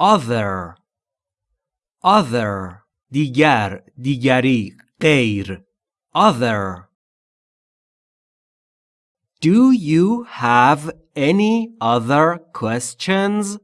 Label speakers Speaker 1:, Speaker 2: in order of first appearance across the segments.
Speaker 1: other other دیگر دیگری غیر other Do you have any other questions?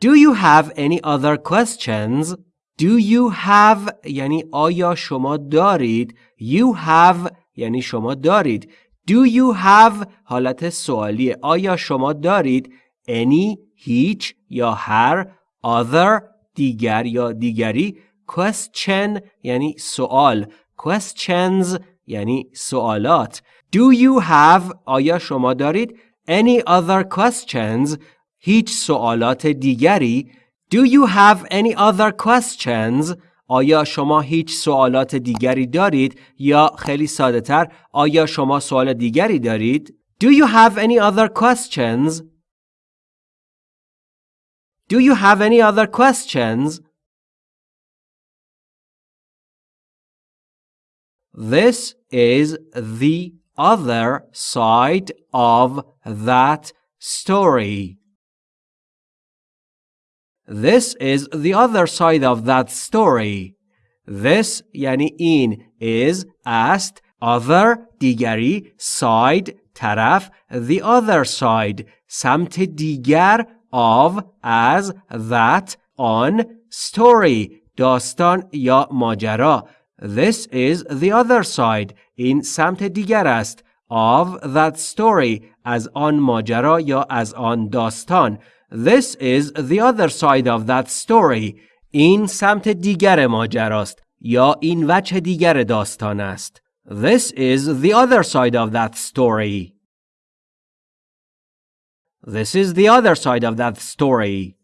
Speaker 1: Do you have any other questions? Do you have یعنی آیا شما دارید You have یعنی شما دارید Do you have حالت سوالیه آیا شما دارید Any هیچ یا هر Other دیگر یا دیگری. Question یعنی سوال. Questions یعنی سوالات. Do you have آیا شما دارید؟ Any other questions هیچ سوالات دیگری. Do you have any other questions آیا شما هیچ سوالات دیگری دارید؟ یا خیلی ساده تر آیا شما سوال دیگری دارید؟ Do you have any other questions Do you have any other questions This is the other side of that story. This is the other side of that story. This یعنی این is است other دیگری side طرف the other side سمت دیگر of as that on story داستان یا ماجرا This is the other side. این سمت دیگر است. Of that story. از آن ماجرا یا از آن داستان. This is the other side of that story. این سمت دیگر ماجراست یا این وجه دیگر داستان است. This is the other side of that story. This is the other side of that story.